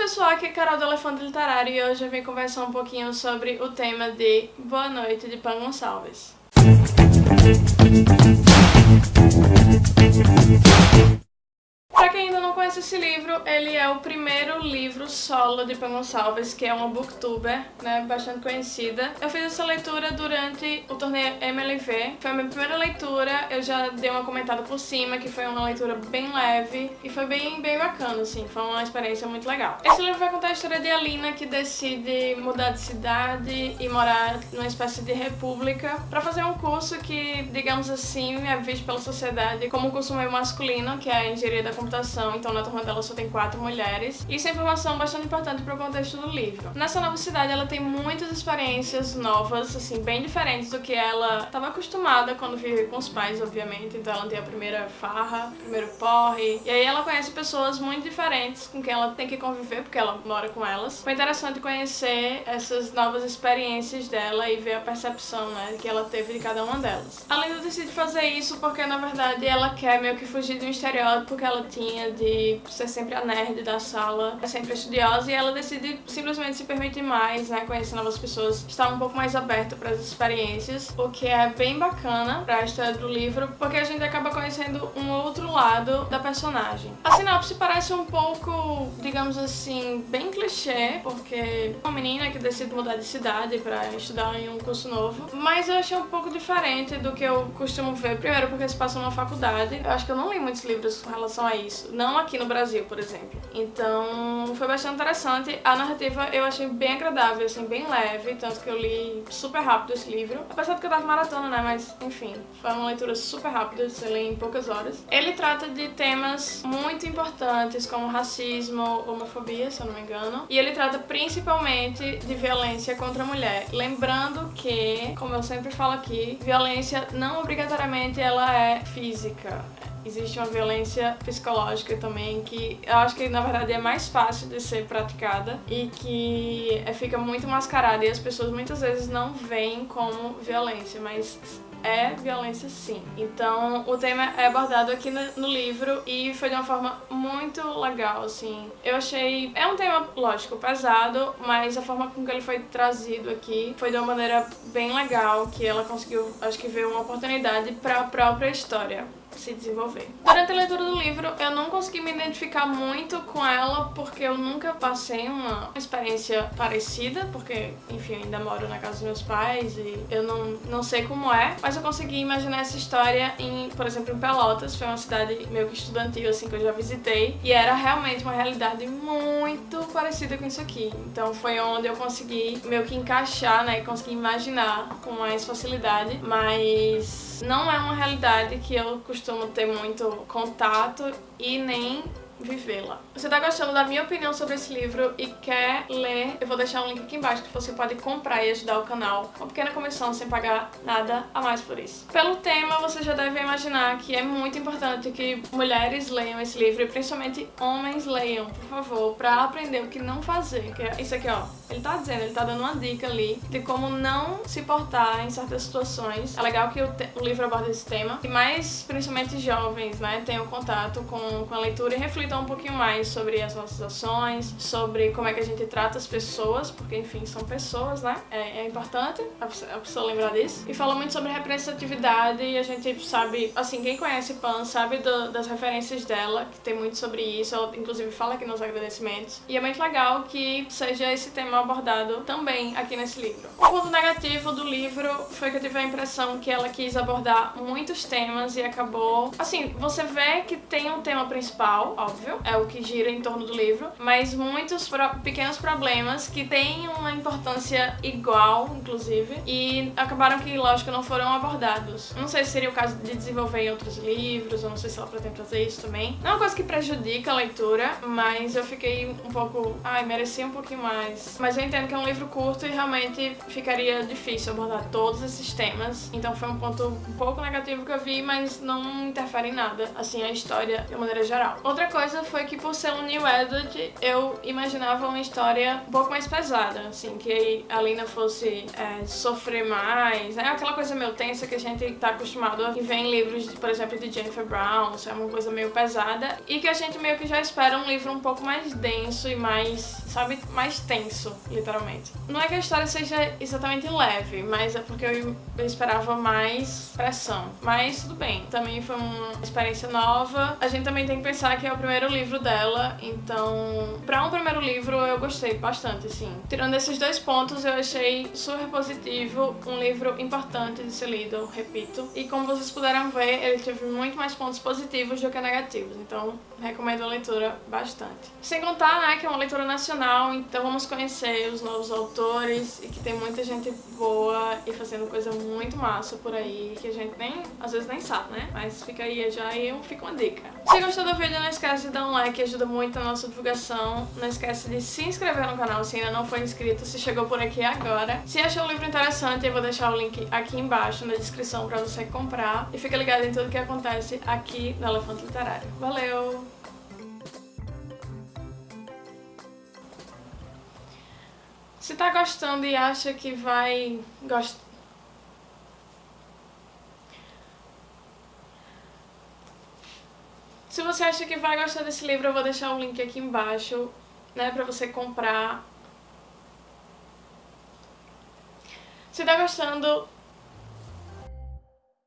pessoal, aqui é Carol do Elefante Literário e hoje eu vim conversar um pouquinho sobre o tema de Boa Noite de Pan Gonçalves. Esse livro, ele é o primeiro livro solo de Pan Gonçalves, que é uma booktuber, né, bastante conhecida. Eu fiz essa leitura durante o torneio MLV, foi a minha primeira leitura, eu já dei uma comentada por cima, que foi uma leitura bem leve e foi bem, bem bacana, assim, foi uma experiência muito legal. Esse livro vai contar a história de Alina, que decide mudar de cidade e morar numa espécie de república para fazer um curso que, digamos assim, é visto pela sociedade como um curso meio masculino, que é a engenharia da computação, então na turma dela só tem quatro mulheres. Isso é informação bastante importante para o contexto do livro. Nessa nova cidade, ela tem muitas experiências novas, assim, bem diferentes do que ela estava acostumada quando vivia com os pais, obviamente. Então ela tem a primeira farra, primeiro porre. E aí ela conhece pessoas muito diferentes com quem ela tem que conviver, porque ela mora com elas. Foi interessante conhecer essas novas experiências dela e ver a percepção, né, que ela teve de cada uma delas. A Linda decide fazer isso porque, na verdade, ela quer meio que fugir um estereótipo que ela tinha de ser sempre a nerd da sala, é sempre estudiosa e ela decide simplesmente se permitir mais, né, conhecer novas pessoas, estar um pouco mais aberta para as experiências, o que é bem bacana para a história do livro, porque a gente acaba conhecendo um outro lado da personagem. A sinopse parece um pouco, digamos assim, bem clichê, porque uma menina que decide mudar de cidade para estudar em um curso novo, mas eu achei um pouco diferente do que eu costumo ver, primeiro porque se passa numa faculdade, eu acho que eu não li muitos livros com relação a isso, não aqui no Brasil, por exemplo. Então foi bastante interessante. A narrativa eu achei bem agradável, assim, bem leve, tanto que eu li super rápido esse livro. Apesar de que eu tava maratona, né, mas enfim, foi uma leitura super rápida, você lê em poucas horas. Ele trata de temas muito importantes como racismo, homofobia, se eu não me engano. E ele trata principalmente de violência contra a mulher. Lembrando que, como eu sempre falo aqui, violência não obrigatoriamente ela é física existe uma violência psicológica também que eu acho que na verdade é mais fácil de ser praticada e que é, fica muito mascarada e as pessoas muitas vezes não veem como violência, mas é violência sim. Então o tema é abordado aqui no, livro e foi de uma forma muito legal, assim. Eu achei... É um tema, lógico, pesado, mas a forma com que ele foi trazido aqui foi de uma maneira bem legal, que ela conseguiu, acho que ver uma oportunidade para a própria história se desenvolver. Durante a leitura do livro, eu não consegui me identificar muito com ela porque eu nunca passei uma experiência parecida, porque, enfim, ainda moro na casa dos meus pais e eu não, não sei como é, mas eu consegui imaginar essa história em, por exemplo, em Pelotas, foi uma cidade meio que estudantil, assim, que eu já visitei, e era realmente uma realidade muito parecida com isso aqui. Então foi onde eu consegui meio que encaixar, né, e consegui imaginar com mais facilidade, mas não é uma realidade que eu costumo ter muito contato e nem vivê-la. Você tá gostando da minha opinião sobre esse livro e quer ler, eu vou deixar um link aqui embaixo que você pode comprar e ajudar o canal. Uma pequena comissão sem pagar nada a mais por isso. Pelo tema, você já deve imaginar que é muito importante que mulheres leiam esse livro e principalmente homens leiam, por favor, pra aprender o que não fazer. Que é isso aqui, ó. Ele tá dizendo, ele tá dando uma dica ali de como não se portar em certas situações. É legal que o, o livro aborda esse tema. E mais, principalmente jovens, né, tenham contato com, com a leitura e reflitam um pouquinho mais sobre as nossas ações, sobre como é que a gente trata as pessoas, porque, enfim, são pessoas, né? É, é importante a pessoa, a pessoa lembrar disso. E fala muito sobre representatividade e a gente sabe, assim, quem conhece Pan sabe do, das referências dela, que tem muito sobre isso. Ela, inclusive, fala aqui nos agradecimentos. E é muito legal que seja esse tema abordado também aqui nesse livro. O ponto negativo do livro foi que eu tive a impressão que ela quis abordar muitos temas e acabou... Assim, você vê que tem um tema principal, óbvio, é o que gira em torno do livro, mas muitos pro pequenos problemas que têm uma importância igual, inclusive, e acabaram que, lógico, não foram abordados. Não sei se seria o caso de desenvolver em outros livros, ou não sei se ela pretende fazer isso também. Não é uma coisa que prejudica a leitura, mas eu fiquei um pouco... Ai, merecia um pouquinho mais. Mas mas eu entendo que é um livro curto e realmente ficaria difícil abordar todos esses temas. Então foi um ponto um pouco negativo que eu vi, mas não interfere em nada, assim, a história de maneira geral. Outra coisa coisa foi que por ser um New Adult, eu imaginava uma história um pouco mais pesada, assim, que a Lina fosse é, sofrer mais, é aquela coisa meio tensa que a gente tá acostumado a ver em livros, por exemplo, de Jennifer Brown, é uma coisa meio pesada, e que a gente meio que já espera um livro um pouco mais denso e mais, sabe, mais tenso, literalmente. Não é que a história seja exatamente leve, mas é porque eu esperava mais pressão. Mas tudo bem, também foi uma experiência nova. A gente também tem que pensar que é o primeiro livro dela, então pra um primeiro livro eu gostei bastante, assim. Tirando esses dois pontos, eu achei super positivo, um livro importante de ser lido, repito. E como vocês puderam ver, ele teve muito mais pontos positivos do que negativos, então recomendo a leitura bastante. Sem contar, né, que é uma leitura nacional, então vamos conhecer os novos autores e que tem muita gente boa e fazendo coisa muito massa por aí, que a gente nem, às vezes nem sabe, né? Mas fica aí já e fica uma dica. Se gostou do vídeo, não esquece de dar um like, ajuda muito a nossa divulgação. Não esquece de se inscrever no canal se ainda não for inscrito, se chegou por aqui agora. Se achou o livro interessante, eu vou deixar o link aqui embaixo na descrição pra você comprar. E fica ligado em tudo que acontece aqui no Elefante Literário. Valeu! Se tá gostando e acha que vai gostar... Se você acha que vai gostar desse livro, eu vou deixar o link aqui embaixo, né, pra você comprar. Se tá gostando,